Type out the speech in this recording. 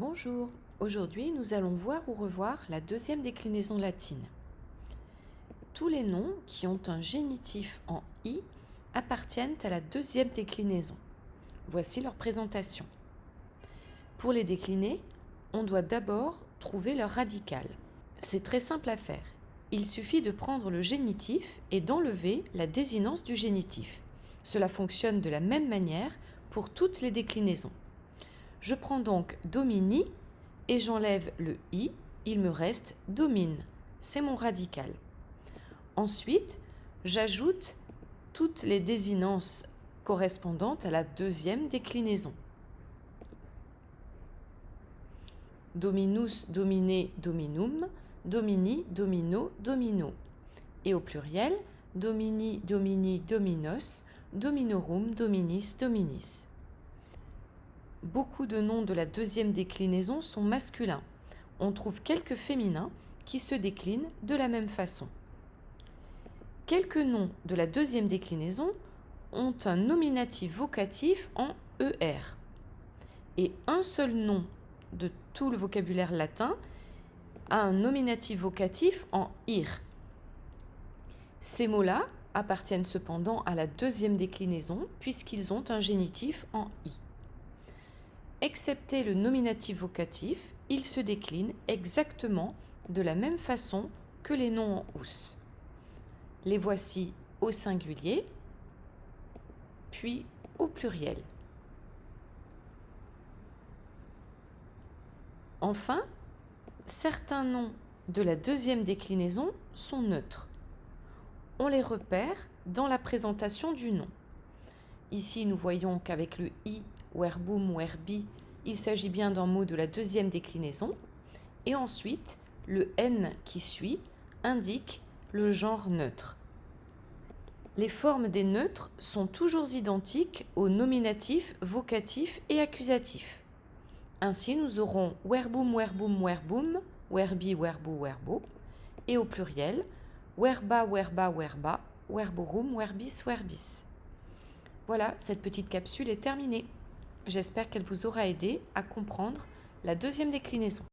Bonjour, aujourd'hui nous allons voir ou revoir la deuxième déclinaison latine. Tous les noms qui ont un génitif en i appartiennent à la deuxième déclinaison. Voici leur présentation. Pour les décliner, on doit d'abord trouver leur radical. C'est très simple à faire. Il suffit de prendre le génitif et d'enlever la désinence du génitif. Cela fonctionne de la même manière pour toutes les déclinaisons. Je prends donc domini et j'enlève le i, il me reste domine. C'est mon radical. Ensuite, j'ajoute toutes les désinences correspondantes à la deuxième déclinaison. Dominus, domine, dominum, domini, domino, domino. Et au pluriel, domini, domini, dominos, dominorum, dominis, dominis beaucoup de noms de la deuxième déclinaison sont masculins. On trouve quelques féminins qui se déclinent de la même façon. Quelques noms de la deuxième déclinaison ont un nominatif vocatif en ER. Et un seul nom de tout le vocabulaire latin a un nominatif vocatif en IR. Ces mots-là appartiennent cependant à la deuxième déclinaison puisqu'ils ont un génitif en I. Excepté le nominatif vocatif, il se décline exactement de la même façon que les noms en ous. Les voici au singulier, puis au pluriel. Enfin, certains noms de la deuxième déclinaison sont neutres. On les repère dans la présentation du nom. Ici, nous voyons qu'avec le i werbi, il s'agit bien d'un mot de la deuxième déclinaison. Et ensuite, le n qui suit indique le genre neutre. Les formes des neutres sont toujours identiques aux nominatifs, vocatifs et accusatifs. Ainsi, nous aurons werbum, werbum, werbum, werbi, werbo, werbo, et au pluriel, werba, werba, werba, werborum, werbis, werbis. Voilà, cette petite capsule est terminée. J'espère qu'elle vous aura aidé à comprendre la deuxième déclinaison.